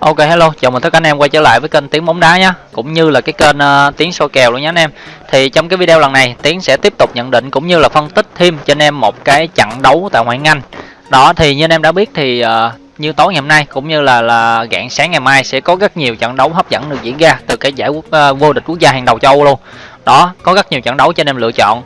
Ok hello, chào mừng tất cả anh em quay trở lại với kênh Tiếng bóng đá nhé, cũng như là cái kênh uh, Tiếng soi kèo luôn nhé anh em. Thì trong cái video lần này, Tiếng sẽ tiếp tục nhận định cũng như là phân tích thêm cho anh em một cái trận đấu tại ngoại hạng Anh. Đó thì như anh em đã biết thì uh, như tối ngày hôm nay cũng như là là rạng sáng ngày mai sẽ có rất nhiều trận đấu hấp dẫn được diễn ra từ cái giải quốc uh, vô địch quốc gia hàng đầu châu Âu luôn. Đó, có rất nhiều trận đấu cho anh em lựa chọn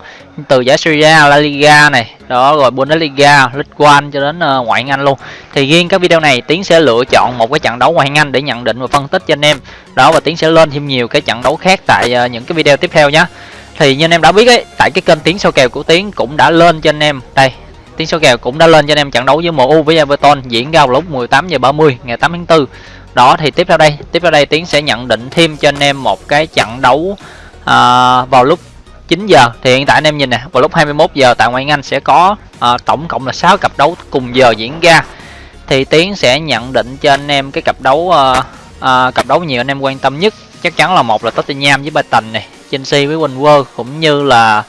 từ giải Syria, La Liga này, đó rồi Bundesliga, League One cho đến uh, ngoại hạng Anh luôn. Thì riêng cái video này Tiến sẽ lựa chọn một cái trận đấu ngoại hạng Anh để nhận định và phân tích cho anh em. Đó và Tiến sẽ lên thêm nhiều cái trận đấu khác tại uh, những cái video tiếp theo nhé. Thì như anh em đã biết ấy, tại cái kênh Tiến số kèo của Tiến cũng đã lên cho anh em. Đây, Tiến số kèo cũng đã lên cho anh em trận đấu với MU với Everton diễn ra vào lúc 18 giờ 30 ngày 8 tháng 4. Đó thì tiếp theo đây, tiếp theo đây Tiến sẽ nhận định thêm cho anh em một cái trận đấu à, vào lúc 9 giờ thì hiện tại anh em nhìn nè vào lúc 21 giờ tại ngoại Anh sẽ có à, tổng cộng là 6 cặp đấu cùng giờ diễn ra. Thì Tiến sẽ nhận định cho anh em cái cặp đấu à, à, cặp đấu nhiều anh em quan tâm nhất. Chắc chắn là một là Tottenham với Brighton này Chelsea với Wolves cũng như là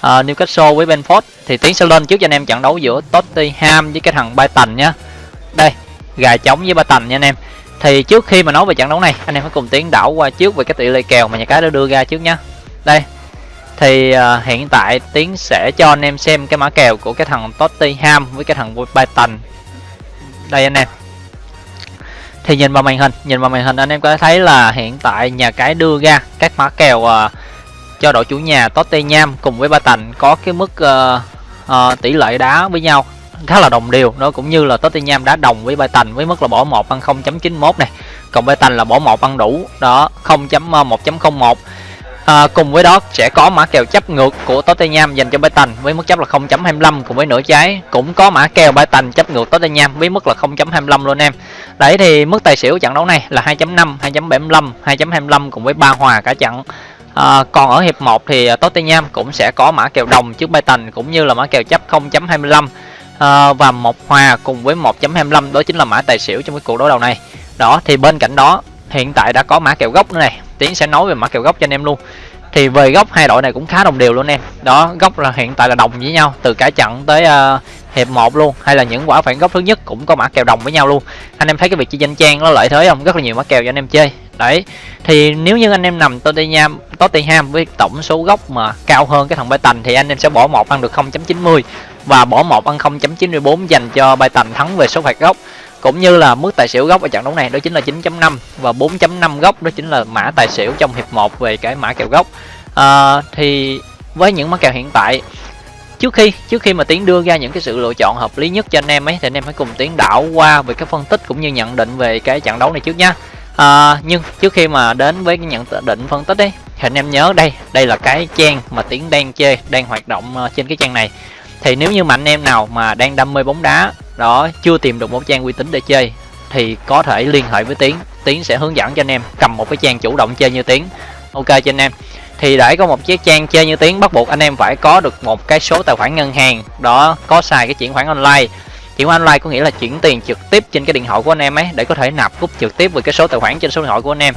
à, Newcastle với Benford thì Tiến sẽ lên trước cho anh em trận đấu giữa Tottenham với cái thằng Brighton nhá. Đây gà trống với Brighton nha anh em thì trước khi mà nói về trận đấu này anh em phải cùng Tiến đảo qua trước về cái tỷ lệ kèo mà nhà cái đã đưa ra trước nhá. Đây thì uh, hiện tại tiến sẽ cho anh em xem cái mã kèo của cái thằng Tottenham với cái thằng Brighton. Đây anh em. Thì nhìn vào màn hình nhìn vào màn hình anh em có thể thấy là hiện tại nhà cái đưa ra các mã kèo uh, cho đội chủ nhà Tottenham cùng với Brighton có cái mức uh, uh, tỷ lệ đá với nhau khá là đồng đều. Nó cũng như là Tottenham đã đồng với Brighton với mức là bỏ 1 ăn 0.91 này. Còn Brighton là bỏ 1 ăn đủ đó 0.1.01 ờ, À, cùng với đó sẽ có mã kèo chấp ngược của Tottenham dành cho Brighton với mức chấp là 0.25 cùng với nửa trái cũng có mã kèo Brighton chấp ngược Tottenham với mức là 0.25 luôn em. Đấy thì mức tài xỉu trận đấu này là 2.5, 2.75, 2.25 cùng với ba hòa cả trận. À, còn ở hiệp 1 thì Tottenham cũng sẽ có mã kèo đồng trước Brighton cũng như là mã kèo chấp 0.25 à, và một hòa cùng với 1.25 đó chính là mã tài xỉu trong cái cuộc đối đầu này. Đó thì bên cạnh đó hiện tại đã có mã kèo gốc nữa này. Tiến sẽ nói về mã kèo gốc cho anh em luôn. Thì về góc hai đội này cũng khá đồng đều luôn em. Đó góc là hiện tại là đồng với nhau từ cả trận tới uh, hiệp 1 luôn hay là những quả phản góc thứ nhất cũng có mã kèo đồng với nhau luôn. Anh em thấy cái việc chi danh trang nó lợi thế không? Rất là nhiều mã kèo cho anh em chơi. Đấy thì nếu như anh em nằm Tottenham Tottenham với tổng số góc mà cao hơn cái thằng Brighton thì anh em sẽ bỏ một ăn được 0.90 và bỏ một ăn 0.94 dành cho Brighton thắng về số phạt góc cũng như là mức tài xỉu gốc ở trận đấu này đó chính là 9.5 và 4.5 gốc đó chính là mã tài xỉu trong hiệp 1 về cái mã kèo gốc. À, thì với những mã kèo hiện tại trước khi trước khi mà tiến đưa ra những cái sự lựa chọn hợp lý nhất cho anh em ấy thì anh em hãy cùng tiến đảo qua về cái phân tích cũng như nhận định về cái trận đấu này trước nhá. À, nhưng trước khi mà đến với cái nhận định phân tích ấy thì anh em nhớ đây đây là cái trang mà tiến đang chơi đang hoạt động ờ, trên cái trang này thì nếu như mà anh em nào mà đang đam mê bóng đá, đó, chưa tìm được một trang uy tín để chơi, thì có thể liên hệ với tiến. Tiến sẽ hướng dẫn cho anh em cầm một cái trang chủ động chơi như tiến. Ok cho anh em. Thì để có một chiếc trang chơi như tiến, bắt buộc anh em phải có được một cái số tài khoản ngân hàng, đó, có xài cái chuyển khoản online. Chuyển khoản online có nghĩa là chuyển tiền trực tiếp trên cái điện thoại của anh em ấy, để có thể nạp rút trực tiếp về cái số tài khoản trên số điện thoại của anh em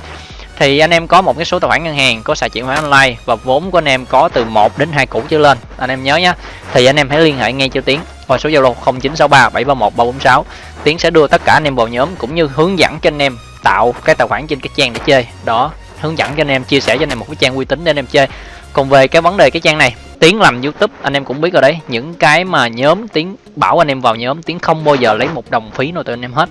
thì anh em có một cái số tài khoản ngân hàng có xài chuyển khoản online và vốn của anh em có từ 1 đến 2 củ trở lên anh em nhớ nhé thì anh em hãy liên hệ ngay cho tiến qua số zalo 0963 731 346 tiến sẽ đưa tất cả anh em vào nhóm cũng như hướng dẫn cho anh em tạo cái tài khoản trên cái trang để chơi đó hướng dẫn cho anh em chia sẻ cho anh em một cái trang uy tín để anh em chơi còn về cái vấn đề cái trang này tiến làm youtube anh em cũng biết rồi đấy những cái mà nhóm tiến bảo anh em vào nhóm tiến không bao giờ lấy một đồng phí nào từ anh em hết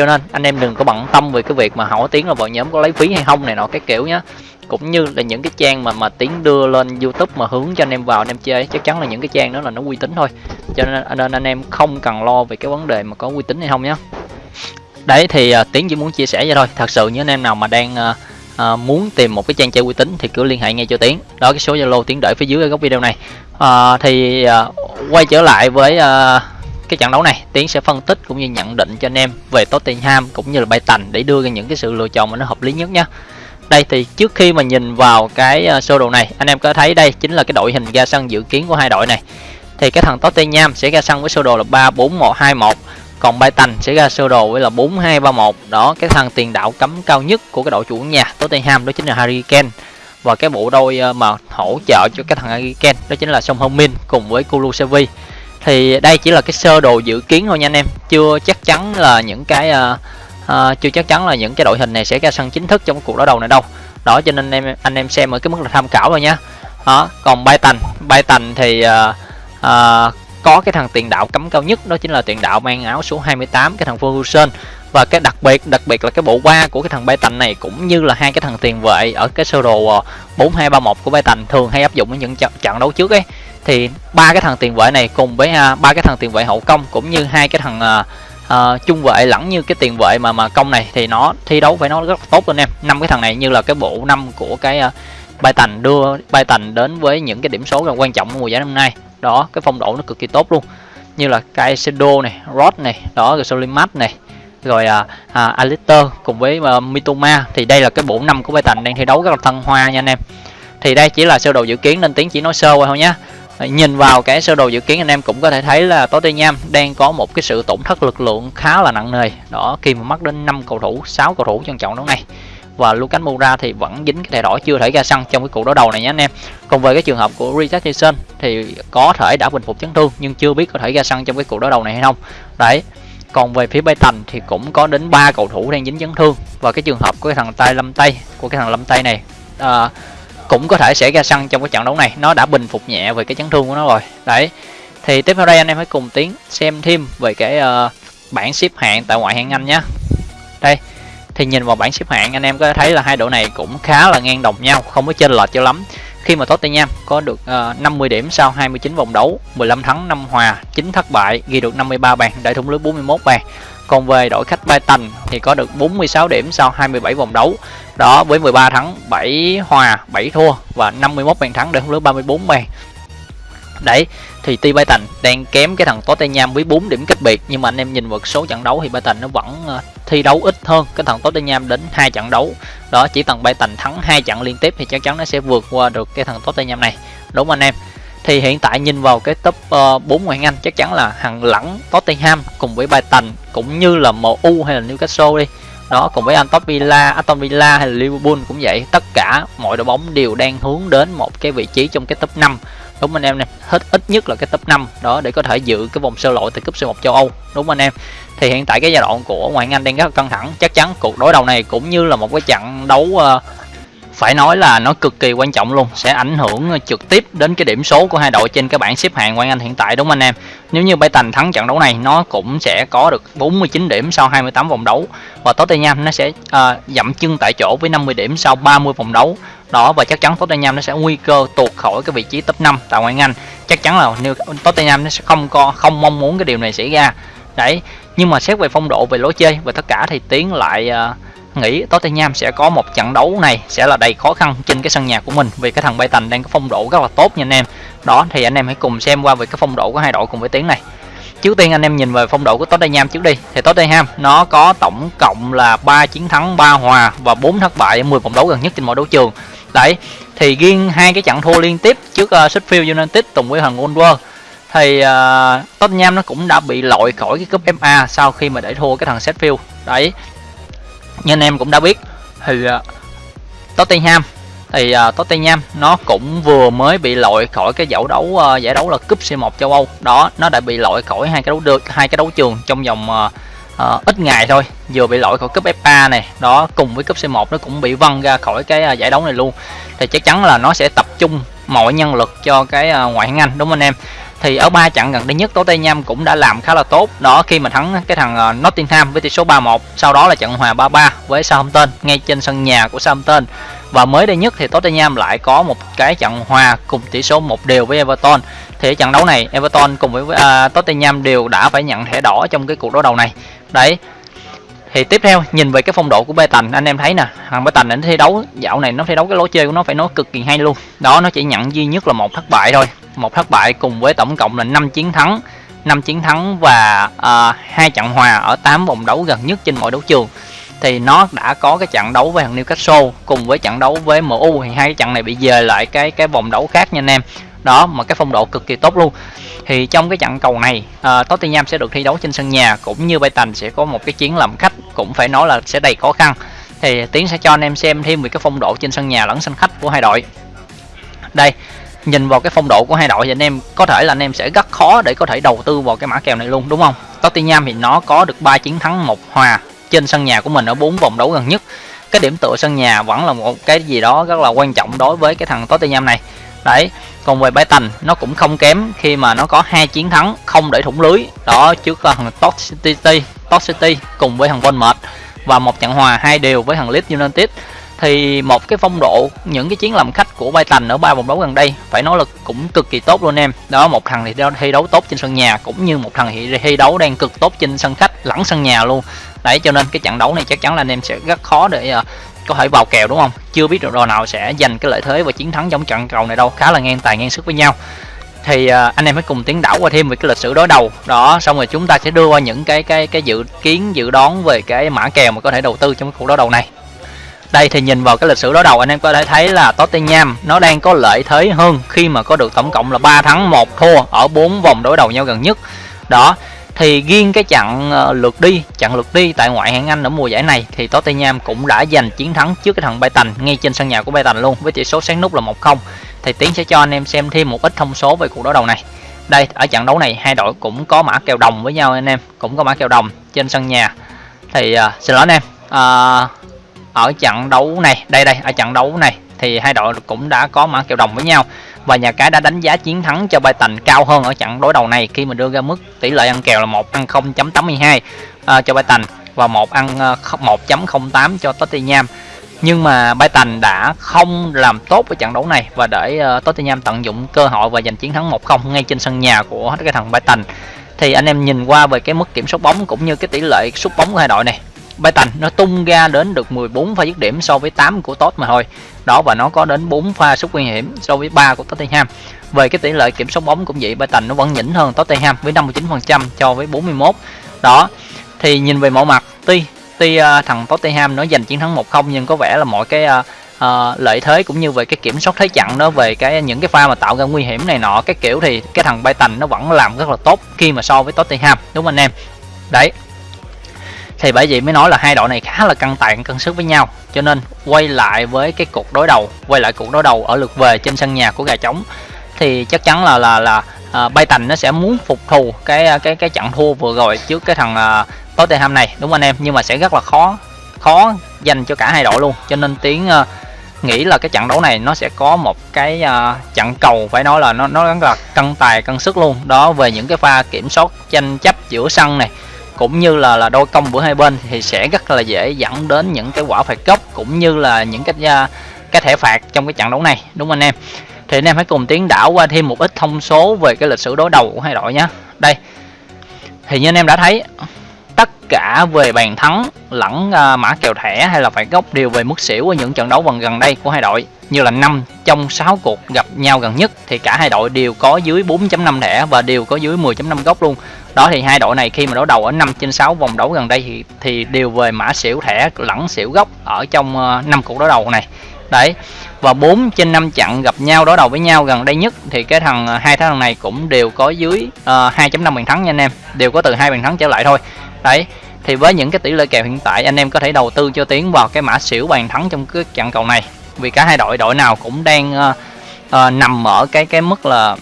cho nên anh em đừng có bận tâm về cái việc mà hỏi tiếng là vào nhóm có lấy phí hay không này nọ cái kiểu nhá. Cũng như là những cái trang mà mà tiếng đưa lên youtube mà hướng cho anh em vào anh em chơi chắc chắn là những cái trang đó là nó uy tín thôi. Cho nên, à, nên anh em không cần lo về cái vấn đề mà có uy tín hay không nhá. Đấy thì à, uh, tiếng chỉ muốn chia sẻ vậy thôi. Thật sự những anh em nào mà đang uh, À, muốn tìm một cái trang chơi uy tín thì cứ liên hệ ngay cho tiến. Đó cái số zalo tiến đợi phía dưới ở góc video này. À, thì à, quay trở lại với à, cái trận đấu này, tiến sẽ phân tích cũng như nhận định cho anh em về Tottenham cũng như là Brighton để đưa ra những cái sự lựa chọn mà nó hợp lý nhất nhé đây thì trước khi mà nhìn vào cái ờ, sơ đồ này, anh em có thấy đây chính là cái đội hình ra sân dự kiến của hai đội này. Thì cái thằng Tottenham sẽ ra sân với sơ đồ là 3 4 1 2 1 còn Brighton sẽ ra sơ đồ với là 4 2 3 1 đó, cái thằng tiền đạo cấm cao nhất của cái đội chủ nhà Tottenham đó chính là Harry Kane. Và cái bộ đôi ờ, mà hỗ trợ cho cái thằng Harry Kane đó chính là Son Heung-min cùng với Kulusevski thì đây chỉ là cái sơ đồ dự kiến thôi nha anh em. Chưa chắc chắn là những cái uh, uh, chưa chắc chắn là những cái đội hình này sẽ ra sân chính thức trong cuộc đối đầu này đâu. Đó cho nên em anh em xem ở cái mức là tham khảo thôi nhé đó còn bay tành. Bay tành thì uh, uh, có cái thằng tiền đạo cấm cao nhất đó chính là tiền đạo mang áo số 28 cái thằng Ferguson và cái đặc biệt đặc biệt là cái bộ ba của cái thằng bay tành này cũng như là hai cái thằng tiền vệ ở cái sơ đồ 4231 của bay tành thường hay áp dụng ở những trận đấu trước ấy thì ba cái thằng tiền vệ này cùng với à, ba cái thằng tiền vệ hậu công cũng như hai cái thằng uh, uh, trung vệ lẫn như cái tiền vệ mà mà công này thì nó thi đấu với nó rất là tốt luôn em. Năm cái thằng này như là cái bộ năm của cái uh, bay tành đưa bay tành đến với những cái điểm số là quan trọng của mùa giải năm nay. Đó cái phong độ nó cực kỳ tốt luôn. Như là Caicedo này Rod này đó rồi Solimat này rồi à, à, Alistair cùng với uh, Mitoma. Thì đây là cái bộ năm của Bayern đang thi đấu rất là thăng hoa nha anh em. Thì đây chỉ là sơ đồ dự kiến nên tiếng chỉ nói sơ qua thôi nhé nhìn vào cái sơ đồ dự kiến anh em cũng có thể thấy là Tottenham đang có một cái sự tổn thất lực lượng khá là nặng nề. Đó khi mà mất đến 5 cầu thủ 6 cầu thủ trong trận đấu này. Và Lucas Moura thì vẫn dính cái thẻ đỏ chưa thể ra sân trong cái cuộc đối đầu này nhé anh em. Còn về cái trường hợp của Richarlison thì có thể đã bình phục chấn thương nhưng chưa biết có thể ra sân trong cái cuộc đối đầu này hay không. Đấy còn về phía Bayern thì cũng có đến ba cầu thủ đang dính chấn thương. Và cái trường hợp của cái thằng tay lâm tay của cái thằng lâm tay này à, cũng có thể sẽ ra sân trong cái trận đấu này. Nó đã bình phục nhẹ về cái chấn thương của nó rồi. Đấy. Thì tiếp theo đây anh em hãy cùng tiến xem thêm về cái uh, bảng xếp hạng tại ngoại hạng Anh nhé đây. Thì nhìn vào bảng xếp hạng anh em có thấy là hai đội này cũng khá là ngang đồng nhau không có chênh lệch cho lắm. Khi mà Tottenham có được ờ, uh, 50 điểm sau 29 vòng đấu 15 thắng 5 hòa 9 thất bại ghi được 53 bàn đại thủng lưới 41 bàn còn về đội khách Brighton thì có được 46 điểm sau 27 vòng đấu. Đó, với 13 thắng 7 hòa 7 thua và 51 bàn thắng để không lưới 34 bàn. Đấy, thì tuy Brighton đang kém cái thằng Tottenham với 4 điểm cách biệt, nhưng mà anh em nhìn vào số trận đấu thì Brighton nó vẫn ờ, thi đấu ít hơn. Cái thằng Tottenham đến hai trận đấu, đó, chỉ thằng Brighton thắng hai trận liên tiếp thì chắc chắn nó sẽ vượt qua được cái thằng Tottenham này. Đúng không anh em? Thì hiện tại nhìn vào cái top ờ, uh, 4 ngoại Anh chắc chắn là hàng lẳng Tottenham cùng với Brighton cũng như là MU hay là Newcastle đi. Đó cùng với Aston Villa, Aston Villa hay là Liverpool cũng vậy. Tất cả mọi đội bóng đều đang hướng đến một cái vị trí trong cái top 5 đúng anh em nè hết ít nhất là cái top 5 đó để có thể giữ cái vòng sơ loại từ cúp C1 châu Âu. Đúng anh em. Thì hiện tại cái giai đoạn của ngoại Anh đang rất là căng thẳng. Chắc chắn cuộc đối đầu này cũng như là một cái trận đấu uh, phải nói là nó cực kỳ quan trọng luôn sẽ ảnh hưởng ờ, trực tiếp đến cái điểm số của hai đội trên cái bảng xếp hạng ngoại Anh hiện tại đúng không anh em? Nếu như Bayern thắng trận đấu này nó cũng sẽ có được 49 điểm sau 28 vòng đấu và Tottenham nó sẽ uh, dậm chân tại chỗ với 50 điểm sau 30 vòng đấu. Đó và chắc chắn Tottenham nó sẽ nguy cơ tuột khỏi cái vị trí top 5 tại ngoại Anh. Chắc chắn là nếu Tottenham nó sẽ không có không mong muốn cái điều này xảy ra. Đấy nhưng mà xét về phong độ về lối chơi và tất cả thì tiến lại uh, nghĩ Tottenham sẽ có một trận đấu này sẽ là đầy khó khăn trên cái sân nhà của mình vì cái thằng Brighton đang có phong độ rất là tốt nha anh em. Đó thì anh em hãy cùng xem qua về cái phong độ của hai đội cùng với tiếng này. Trước tiên anh em nhìn về phong độ của Tottenham trước đi. Thì Tottenham nó có tổng cộng là 3 chiến thắng 3 hòa và 4 thất bại ở 10 vòng đấu gần nhất trên mọi đấu trường. Đấy thì riêng hai cái trận thua liên tiếp trước uh, Sheffield United cùng với thằng Wolves. Thì uh, Tottenham nó cũng đã bị loại khỏi cái cúp FA sau khi mà để thua cái thằng Sheffield. Đấy như anh em cũng đã biết thì uh, Tottenham thì uh, Tottenham nó cũng vừa mới bị loại khỏi cái giải đấu uh, giải đấu là cúp C1 châu Âu. Đó nó đã bị loại khỏi hai cái đấu được hai cái đấu trường trong vòng uh, uh, ít ngày thôi vừa bị loại khỏi cúp FA này. Đó cùng với cúp C1 nó cũng bị văng ra khỏi cái uh, giải đấu này luôn. Thì chắc chắn là nó sẽ tập trung mọi nhân lực cho cái uh, ngoại hạng Anh đúng không anh em? Thì ở ba trận gần đây nhất Tottenham cũng đã làm khá là tốt. Đó khi mà thắng cái thằng ờ, Nottingham với tỷ số 3-1 sau đó là trận hòa 3-3 với Southampton ngay trên sân nhà của Southampton. Và mới đây nhất thì Tottenham lại có một cái trận hòa cùng tỷ số một đều với Everton. Thì trận đấu này Everton cùng với uh, Tottenham đều đã phải nhận thẻ đỏ trong cái cuộc đối đầu này. Đấy. Thì tiếp theo nhìn về cái phong độ của Bayern anh em thấy nè. Thằng Bayern nó thi đấu dạo này nó thi đấu cái lối chơi của nó phải nói cực kỳ hay luôn. Đó nó chỉ nhận duy nhất là một thất bại thôi một thất bại cùng với tổng cộng là 5 chiến thắng 5 chiến thắng và uh, hai trận hòa ở 8 vòng đấu gần nhất trên mọi đấu trường. Thì nó đã có cái trận đấu với thằng Newcastle cùng với trận đấu với MU thì hai cái trận này bị dời lại cái cái vòng đấu khác nha anh em. Đó mà cái phong độ cực kỳ tốt luôn. Thì trong cái trận cầu này uh, Tottenham sẽ được thi đấu trên sân nhà cũng như Brighton sẽ có một cái chiến làm khách cũng phải nói là sẽ đầy khó khăn. Thì tiến sẽ cho anh em xem thêm về cái phong độ trên sân nhà lẫn sân khách của hai đội. Đây nhìn vào cái phong độ của hai đội thì anh em có thể là anh em sẽ rất khó để có thể đầu tư vào cái mã kèo này luôn, đúng không? Tottenham thì nó có được 3 chiến thắng, một hòa trên sân nhà của mình ở bốn vòng đấu gần nhất. Cái điểm tựa sân nhà vẫn là một cái gì đó rất là quan trọng đối với cái thằng Tottenham này. Đấy, còn về Brighton, nó cũng không kém khi mà nó có hai chiến thắng không để thủng lưới. Đó, trước thằng Tot City Tot City cùng với thằng Bournemouth và một trận hòa hai đều với thằng Leeds United thì một cái phong độ những cái chiến làm khách của Brighton ở ba vòng đấu gần đây phải nói là cũng cực kỳ tốt luôn em. Đó một thằng thì thi đấu tốt trên sân nhà cũng như một thằng thì thi đấu đang cực tốt trên sân khách lẫn sân nhà luôn. Đấy cho nên cái trận đấu này chắc chắn là anh em sẽ rất khó để uh, có thể vào kèo đúng không? Chưa biết được đội nào sẽ giành cái lợi thế và chiến thắng trong trận cầu này đâu. Khá là ngang tài ngang sức với nhau. Thì uh, anh em hãy cùng tiến đảo qua thêm về cái lịch sử đối đầu. Đó xong rồi chúng ta sẽ đưa qua những cái cái cái dự kiến dự đoán về cái mã kèo mà có thể đầu tư trong cái cuộc đối đầu này đây thì nhìn vào cái lịch sử đối đầu anh em có thể thấy là Tottenham nó đang có lợi thế hơn khi mà có được tổng cộng là 3 thắng 1 thua ở 4 vòng đối đầu nhau gần nhất. Đó thì riêng cái trận ờ, lượt đi trận lượt đi tại ngoại hạng Anh ở mùa giải này thì Tottenham cũng đã giành chiến thắng trước cái thằng Brighton ngay trên sân nhà của Brighton luôn với tỷ số sáng nút là 1-0 thì Tiến sẽ cho anh em xem thêm một ít thông số về cuộc đối đầu này. Đây ở trận đấu này hai đội cũng có mã kèo đồng với nhau anh em cũng có mã kèo đồng trên sân nhà. Thì uh, xin lỗi anh em. Uh, ở trận đấu này. Đây đây ở trận đấu này thì hai đội cũng đã có mã kèo đồng với nhau và nhà cái đã đánh giá chiến thắng cho Brighton cao hơn ở trận đối đầu này khi mà đưa ra mức tỷ lệ ăn kèo là một ăn 0.82 uh, à, cho Brighton và một ăn à, uh, 1.08 cho Tottenham. Nhưng mà Brighton đã không làm tốt ở trận đấu này và để uh, Tottenham tận dụng cơ hội và giành chiến thắng 1-0 ngay trên sân nhà của cái thằng Brighton thì anh em nhìn qua về cái mức kiểm soát bóng cũng như cái tỷ lệ sút bóng của hai đội này. Brighton nó tung ra đến được 14 pha dứt điểm so với 8 của Tot mà thôi. Đó và nó có đến 4 pha sút nguy hiểm so với 3 của Tottenham. Về cái tỷ lệ kiểm soát bóng cũng vậy Brighton nó vẫn nhỉnh hơn Tottenham với 59% cho với 41 đó thì nhìn về mọi mặt tuy tuy uh, thằng Tottenham nó giành chiến thắng 1-0 nhưng có vẻ là mọi cái uh, uh, lợi thế cũng như về cái kiểm soát thế trận đó về cái những cái pha mà tạo ra nguy hiểm này nọ cái kiểu thì cái thằng Brighton nó vẫn làm rất là tốt khi mà so với Tottenham. Đúng không anh em? Đấy thì bởi vậy mới nói là hai đội này khá là căng tàn cân sức với nhau. Cho nên quay lại với cái cuộc đối đầu quay lại cuộc đối đầu ở lượt về trên sân nhà của gà trống thì chắc chắn là là là à, uh, tành nó sẽ muốn phục thù cái à, cái cái trận thua vừa rồi trước cái thằng uh, Tottenham này đúng không anh em? Nhưng mà sẽ rất là khó khó dành cho cả hai đội luôn. Cho nên tiếng uh, nghĩ là cái trận đấu này nó sẽ có một cái uh, trận cầu phải nói là nó nó rất là cân tài cân sức luôn. Đó về những cái pha kiểm soát tranh chấp giữa sân này cũng như là là đôi công của hai bên thì sẽ rất là dễ dẫn đến những cái quả phạt góc cũng như là những cái à, cái thẻ phạt trong cái trận đấu này, đúng không anh em? Thì anh em hãy cùng tiến đảo qua thêm một ít thông số về cái lịch sử đối đầu của hai đội nhé đây, thì như anh em đã thấy, tất cả về bàn thắng lẫn à, mã kèo thẻ hay là phạt góc đều về mức xỉu ở những trận đấu gần gần đây của hai đội. Như là 5 trong 6 cuộc gặp nhau gần nhất thì cả hai đội đều có dưới 4.5 thẻ và đều có dưới 10.5 góc luôn đó thì hai đội này khi mà đấu đầu ở 5 trên 6 vòng đấu gần đây thì thì đều về mã xỉu thẻ lẫn xỉu góc ở trong ờ, năm 5 cuộc đấu đầu này. Đấy và 4 trên 5 trận gặp nhau đối đầu với nhau gần đây nhất thì cái thằng ờ, hai thằng này cũng đều có dưới ờ, uh, 2.5 bàn thắng nha anh em. Đều có từ hai bàn thắng trở lại thôi. Đấy thì với những cái tỷ lệ kèo hiện tại anh em có thể đầu tư cho tiến vào cái mã xỉu bàn thắng trong cái trận cầu này. Vì cả hai đội đội nào cũng đang uh, uh, nằm ở cái cái mức là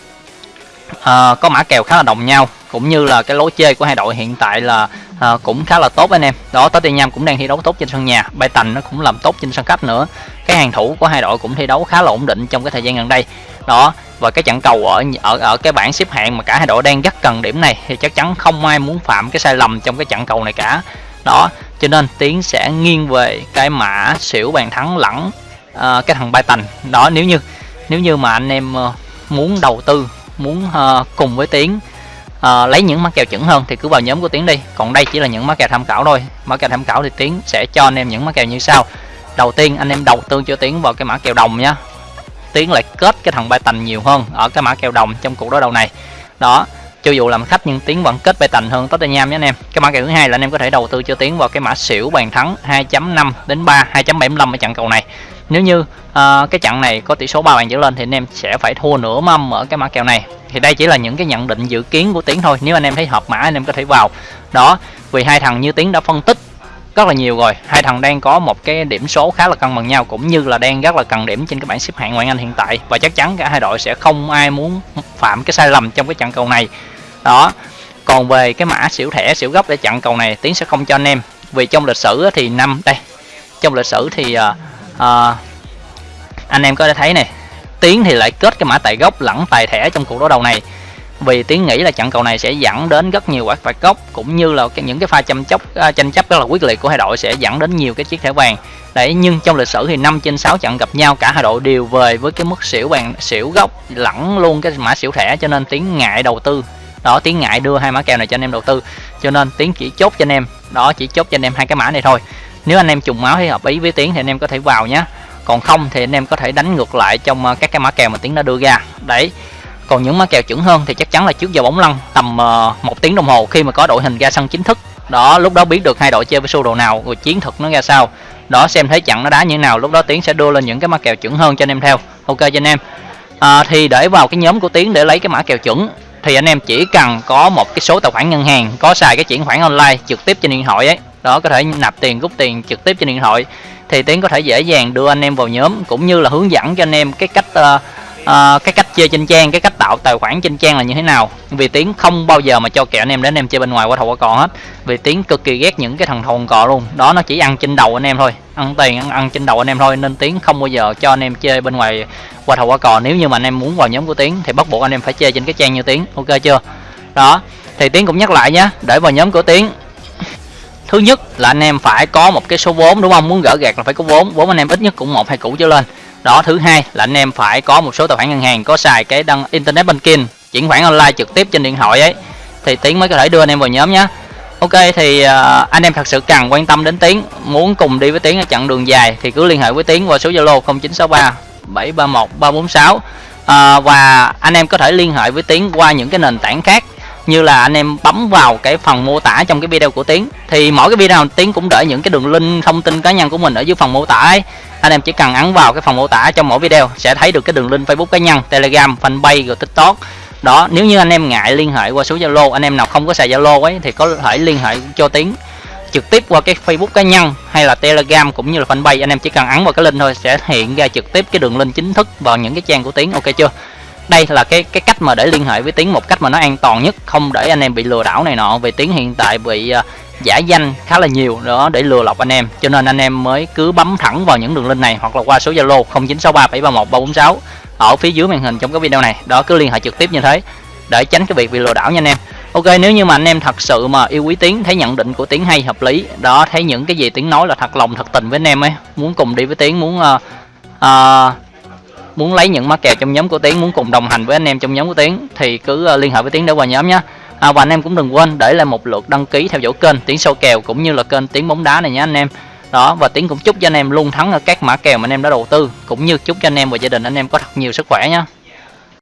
uh, có mã kèo khá là đồng nhau cũng như là cái lối chơi của hai đội hiện tại là uh, cũng khá là tốt anh em. Đó Tottenham cũng đang thi đấu tốt trên sân nhà. Brighton nó cũng làm tốt trên sân khách nữa. Cái hàng thủ của hai đội cũng thi đấu khá là ổn định trong cái thời gian gần đây. Đó và cái trận cầu ở ở ở cái bảng xếp hạng mà cả hai đội đang rất cần điểm này thì chắc chắn không ai muốn phạm cái sai lầm trong cái trận cầu này cả. Đó cho nên tiến sẽ nghiêng về cái mã xỉu bàn thắng lẫn uh, à, cái thằng Brighton. Đó nếu như nếu như mà anh em uh, muốn đầu tư muốn uh, cùng với tiến uh, lấy những mã kèo chuẩn hơn thì cứ vào nhóm của tiến đi. Còn đây chỉ là những mã kèo tham khảo thôi. Mã kèo tham khảo thì tiến sẽ cho anh em những mã kèo như sau. Đầu tiên anh em đầu tư cho tiến vào cái mã kèo đồng nhá. Tiến lại kết cái thằng bay tành nhiều hơn ở cái mã kèo đồng trong cuộc đối đầu này. Đó cho dù làm khách nhưng tiến vẫn kết bay tành hơn Tottenham nhé anh em. Cái mã kèo thứ hai là anh em có thể đầu tư cho tiến vào cái mã xỉu bàn thắng 2.5 đến 3 2.75 ở trận cầu này nếu như uh, cái trận này có tỷ số 3 bàn trở lên thì anh em sẽ phải thua nửa mâm ở cái mã kèo này. Thì đây chỉ là những cái nhận định dự kiến của tiến thôi. Nếu anh em thấy hợp mã anh em có thể vào. Đó vì hai thằng như tiến đã phân tích rất là nhiều rồi. Hai thằng đang có một cái điểm số khá là cân bằng nhau cũng như là đang rất là cần điểm trên cái bảng xếp hạng ngoại anh hiện tại. Và chắc chắn cả hai đội sẽ không ai muốn phạm cái sai lầm trong cái trận cầu này. Đó còn về cái mã xỉu thẻ xỉu gốc để chặn cầu này tiến sẽ không cho anh em. Vì trong lịch sử thì năm đây trong lịch sử thì ờ, à, anh em có thể thấy này tiến thì lại kết cái mã tài gốc lẫn tài thẻ trong cuộc đối đầu này. Vì tiến nghĩ là trận cầu này sẽ dẫn đến rất nhiều quả phạt góc cũng như là những cái pha chăm chóc uh, à, tranh chấp rất là quyết liệt của hai đội sẽ dẫn đến nhiều cái chiếc thẻ vàng. Đấy nhưng trong lịch sử thì 5 trên 6 trận gặp nhau cả hai đội đều về với cái mức xỉu vàng xỉu gốc lẫn luôn cái mã xỉu thẻ cho nên tiến ngại đầu tư. Đó tiến ngại đưa hai mã kèo này cho anh em đầu tư cho nên tiến chỉ chốt cho anh em. Đó chỉ chốt cho anh em hai cái mã này thôi nếu anh em trùng máu thì hợp ý với tiến thì anh em có thể vào nhé còn không thì anh em có thể đánh ngược lại trong à, các cái mã kèo mà tiến đã đưa ra. Đấy. Còn những mã kèo chuẩn hơn thì chắc chắn là trước giờ bóng lăn tầm à, một tiếng đồng hồ khi mà có đội hình ra sân chính thức. Đó lúc đó biết được hai đội chơi với sơ đồ nào rồi chiến thuật nó ra sao. Đó xem thấy chặn nó đá như thế nào lúc đó tiến sẽ đưa lên những cái mã kèo chuẩn hơn cho anh em theo. Ok cho anh em. À, thì để vào cái nhóm của tiến để lấy cái mã kèo chuẩn thì anh em chỉ cần có một cái số tài khoản ngân hàng có xài cái chuyển khoản online trực tiếp trên điện thoại ấy đó có thể nạp tiền rút tiền trực tiếp trên điện thoại thì tiến có thể dễ dàng đưa anh em vào nhóm cũng như là hướng dẫn cho anh em cái cách uh, uh, cái cách chơi trên trang cái cách tạo tài khoản trên trang là như thế nào. Vì tiến không bao giờ mà cho kẹo anh em đến anh em chơi bên ngoài qua thầu qua cò hết. Vì tiến cực kỳ ghét những cái thằng thầu cò luôn. Đó nó chỉ ăn trên đầu anh em thôi ăn tiền ăn, ăn trên đầu anh em thôi nên tiến không bao giờ cho anh em chơi bên ngoài qua thầu qua cò. Nếu như mà anh em muốn vào nhóm của tiến thì bắt buộc anh em phải chơi trên cái trang như tiến. Ok chưa? Đó thì tiến cũng nhắc lại nhé để vào nhóm của tiến thứ nhất là anh em phải có một cái số vốn đúng không? Muốn gỡ gạt là phải có vốn vốn anh em ít nhất cũng một hai củ trở lên. Đó thứ hai là anh em phải có một số tài khoản ngân hàng có xài cái đăng internet banking chuyển khoản online trực tiếp trên điện thoại ấy. Thì tiến mới có thể đưa anh em vào nhóm nhé. Ok thì uh, anh em thật sự cần quan tâm đến tiến muốn cùng đi với tiến ở chặng đường dài thì cứ liên hệ với tiến qua số zalo 0963 731 346 uh, và anh em có thể liên hệ với tiến qua những cái nền tảng khác như là anh em bấm vào cái phần mô tả trong cái video của tiến. Thì mỗi cái video tiến cũng để những cái đường link thông tin cá nhân của mình ở dưới phần mô tả ấy. Anh em chỉ cần ấn vào cái phần mô tả trong mỗi video sẽ thấy được cái đường link facebook cá nhân, telegram, fanpage rồi tiktok. Đó, nếu như anh em ngại liên hệ qua số zalo, anh em nào không có xài zalo ấy thì có thể liên hệ cho tiến. Trực tiếp qua cái facebook cá nhân hay là telegram cũng như là fanpage, anh em chỉ cần ấn vào cái link thôi sẽ hiện ra trực tiếp cái đường link chính thức vào những cái trang của tiến. Ok chưa? Đây là cái cái cách mà để liên hệ với tiến một cách mà nó an toàn nhất không để anh em bị lừa đảo này nọ. Vì tiến hiện tại bị uh, giả danh khá là nhiều đó để lừa lọc anh em. Cho nên anh em mới cứ bấm thẳng vào những đường link này hoặc là qua số zalo 0963731346 ở phía dưới màn hình trong cái video này. Đó cứ liên hệ trực tiếp như thế để tránh cái việc bị lừa đảo nha anh em. Ok nếu như mà anh em thật sự mà yêu quý tiến thấy nhận định của tiến hay hợp lý đó thấy những cái gì tiến nói là thật lòng thật tình với anh em ấy muốn cùng đi với tiến muốn uh, uh, muốn lấy những mã kèo trong nhóm của tiến muốn cùng đồng hành với anh em trong nhóm của tiến thì cứ ờ, liên hệ với tiến để vào nhóm nhé. À, và anh em cũng đừng quên để lại một lượt đăng ký theo dõi kênh tiến sâu kèo cũng như là kênh tiến bóng đá này nhé anh em. Đó và tiến cũng chúc cho anh em luôn thắng ở các mã kèo mà anh em đã đầu tư cũng như chúc cho anh em và gia đình anh em có thật nhiều sức khỏe nhé.